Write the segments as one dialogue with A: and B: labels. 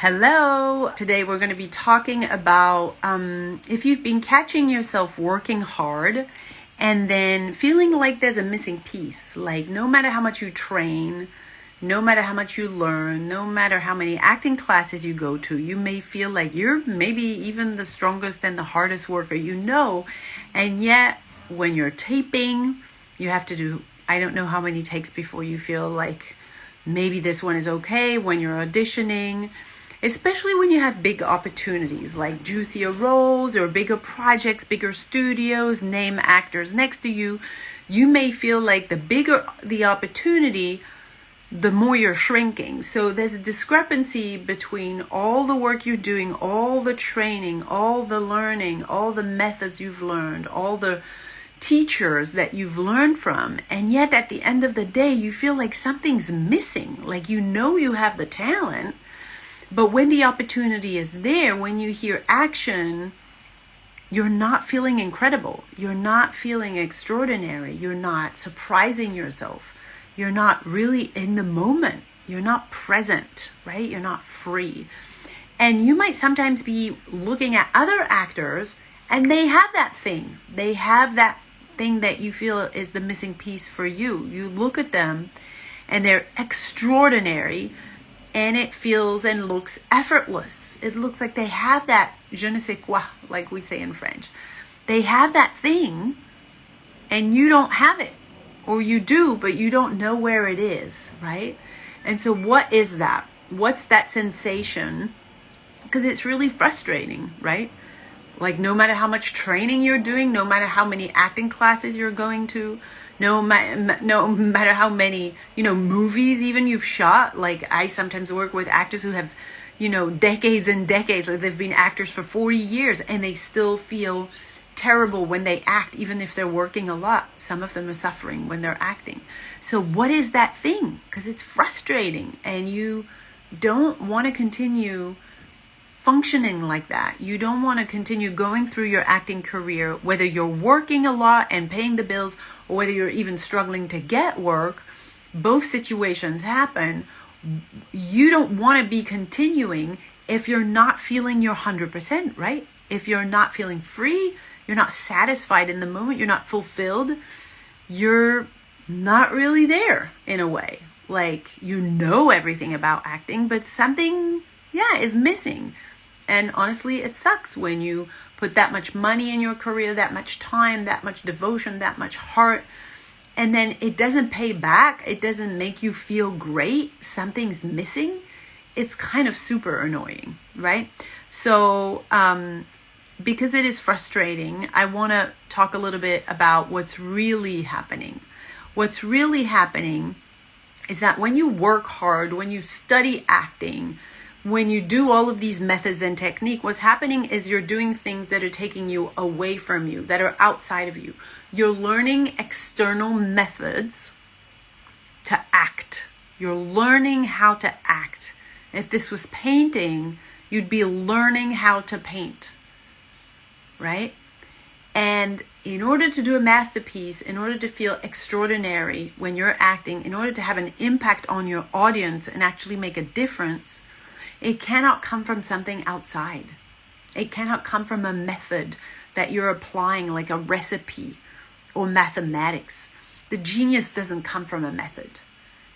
A: Hello! Today we're going to be talking about um, if you've been catching yourself working hard and then feeling like there's a missing piece. Like, no matter how much you train, no matter how much you learn, no matter how many acting classes you go to, you may feel like you're maybe even the strongest and the hardest worker you know. And yet, when you're taping, you have to do I don't know how many takes before you feel like maybe this one is okay when you're auditioning especially when you have big opportunities like juicier roles or bigger projects, bigger studios, name actors next to you, you may feel like the bigger the opportunity, the more you're shrinking. So there's a discrepancy between all the work you're doing, all the training, all the learning, all the methods you've learned, all the teachers that you've learned from, and yet at the end of the day, you feel like something's missing. Like you know you have the talent but when the opportunity is there, when you hear action, you're not feeling incredible. You're not feeling extraordinary. You're not surprising yourself. You're not really in the moment. You're not present, right? You're not free. And you might sometimes be looking at other actors and they have that thing. They have that thing that you feel is the missing piece for you. You look at them and they're extraordinary and it feels and looks effortless. It looks like they have that je ne sais quoi, like we say in French. They have that thing, and you don't have it. Or you do, but you don't know where it is, right? And so, what is that? What's that sensation? Because it's really frustrating, right? Like, no matter how much training you're doing, no matter how many acting classes you're going to, no, ma- no matter how many, you know, movies even you've shot. Like, I sometimes work with actors who have, you know, decades and decades. Like, they've been actors for 40 years and they still feel terrible when they act, even if they're working a lot. Some of them are suffering when they're acting. So, what is that thing? Because it's frustrating and you don't want to continue functioning like that. You don't want to continue going through your acting career, whether you're working a lot and paying the bills, or whether you're even struggling to get work. Both situations happen. You don't want to be continuing if you're not feeling your 100%, right? If you're not feeling free, you're not satisfied in the moment, you're not fulfilled, you're not really there in a way. Like you know everything about acting, but something, yeah, is missing. And honestly, it sucks when you put that much money in your career, that much time, that much devotion, that much heart, and then it doesn't pay back. It doesn't make you feel great. Something's missing. It's kind of super annoying, right? So, um, because it is frustrating, I want to talk a little bit about what's really happening. What's really happening is that when you work hard, when you study acting, when you do all of these methods and technique, what's happening is you're doing things that are taking you away from you, that are outside of you. You're learning external methods to act. You're learning how to act. If this was painting, you'd be learning how to paint, right? And in order to do a masterpiece, in order to feel extraordinary when you're acting, in order to have an impact on your audience and actually make a difference, it cannot come from something outside. It cannot come from a method that you're applying, like a recipe or mathematics. The genius doesn't come from a method.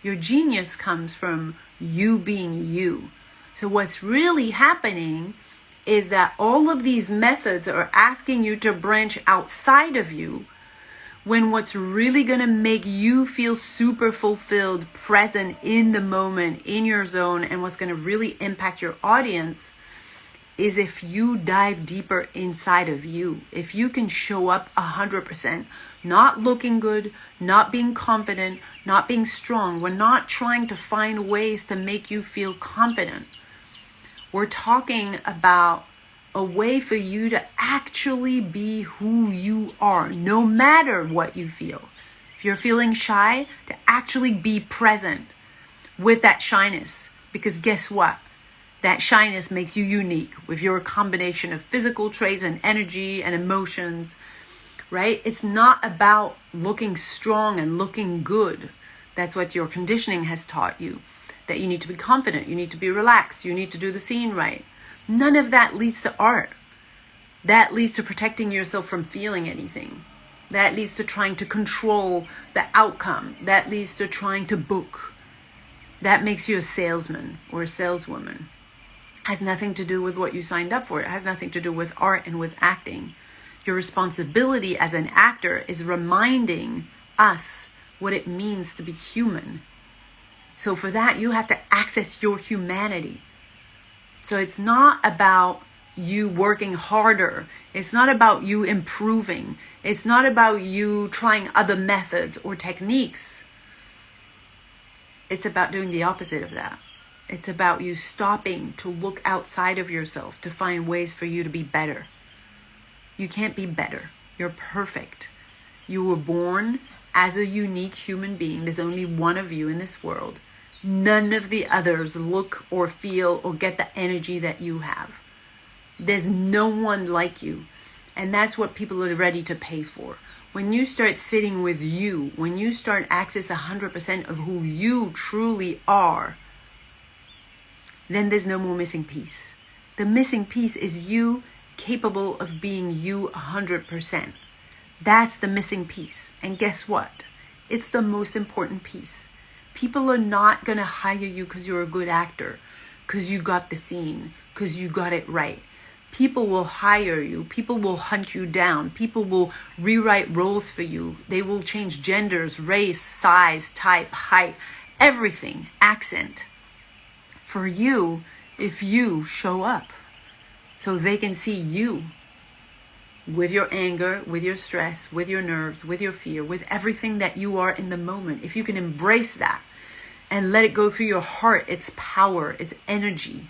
A: Your genius comes from you being you. So, what's really happening is that all of these methods are asking you to branch outside of you when what's really going to make you feel super fulfilled, present in the moment, in your zone, and what's going to really impact your audience is if you dive deeper inside of you. If you can show up 100%, not looking good, not being confident, not being strong. We're not trying to find ways to make you feel confident. We're talking about a way for you to actually be who you are, no matter what you feel. If you're feeling shy, to actually be present with that shyness. Because guess what? That shyness makes you unique with your combination of physical traits and energy and emotions, right? It's not about looking strong and looking good. That's what your conditioning has taught you that you need to be confident, you need to be relaxed, you need to do the scene right. None of that leads to art. That leads to protecting yourself from feeling anything. That leads to trying to control the outcome. That leads to trying to book. That makes you a salesman or a saleswoman. Has nothing to do with what you signed up for. It has nothing to do with art and with acting. Your responsibility as an actor is reminding us what it means to be human. So for that, you have to access your humanity. So it's not about you working harder. It's not about you improving. It's not about you trying other methods or techniques. It's about doing the opposite of that. It's about you stopping to look outside of yourself to find ways for you to be better. You can't be better. You're perfect. You were born as a unique human being. There's only one of you in this world. None of the others look or feel or get the energy that you have. There's no one like you. And that's what people are ready to pay for. When you start sitting with you, when you start access 100% of who you truly are, then there's no more missing piece. The missing piece is you capable of being you 100%. That's the missing piece. And guess what? It's the most important piece. People are not going to hire you because you're a good actor, because you got the scene, because you got it right. People will hire you. People will hunt you down. People will rewrite roles for you. They will change genders, race, size, type, height, everything, accent for you if you show up so they can see you with your anger, with your stress, with your nerves, with your fear, with everything that you are in the moment. If you can embrace that and let it go through your heart, its power, its energy,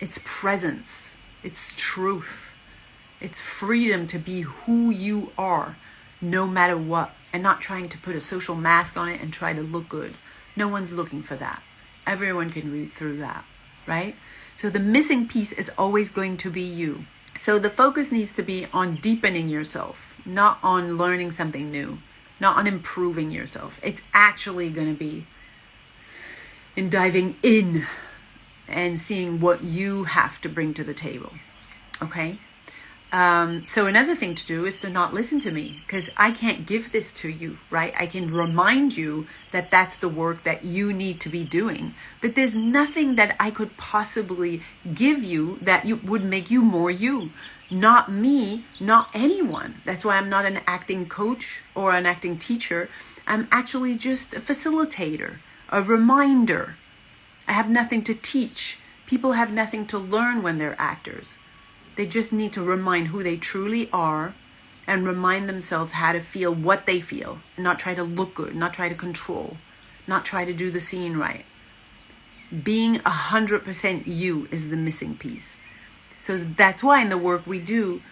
A: its presence it's truth. It's freedom to be who you are, no matter what, and not trying to put a social mask on it and try to look good. No one's looking for that. Everyone can read through that, right? So the missing piece is always going to be you. So the focus needs to be on deepening yourself, not on learning something new, not on improving yourself. It's actually going to be in diving in and seeing what you have to bring to the table. Okay? Um, so another thing to do is to not listen to me because I can't give this to you, right? I can remind you that that's the work that you need to be doing, but there's nothing that I could possibly give you that you would make you more you. Not me, not anyone. That's why I'm not an acting coach or an acting teacher. I'm actually just a facilitator, a reminder, I have nothing to teach. People have nothing to learn when they're actors. They just need to remind who they truly are and remind themselves how to feel what they feel and not try to look good, not try to control, not try to do the scene right. Being a hundred percent you is the missing piece. So that's why in the work we do,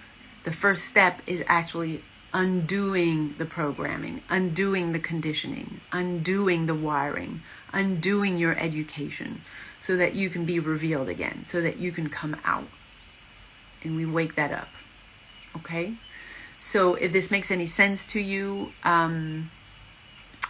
A: the first step is actually undoing the programming, undoing the conditioning, undoing the wiring, undoing your education so that you can be revealed again, so that you can come out. And we wake that up. Okay? So if this makes any sense to you, um,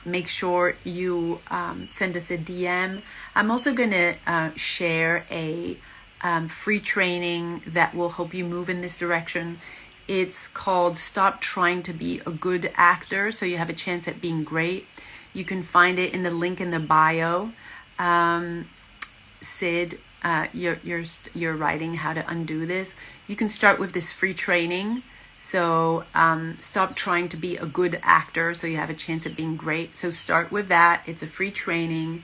A: make sure you um, send us a DM. I'm also going to uh, share a um, free training that will help you move in this direction. It's called Stop Trying to Be a Good Actor, so you have a chance at being great. You can find it in the link in the bio. Um, Sid, uh, you're, you're, you're writing how to undo this. You can start with this free training. So um, stop trying to be a good actor so you have a chance at being great. So start with that. It's a free training.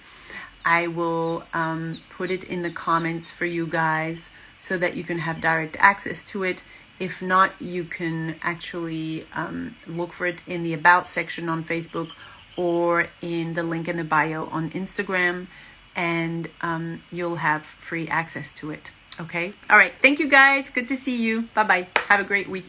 A: I will um, put it in the comments for you guys so that you can have direct access to it. If not, you can actually um, look for it in the About section on Facebook or in the link in the bio on Instagram, and um, you'll have free access to it. Okay? All right. Thank you guys. Good to see you. Bye bye. Have a great week.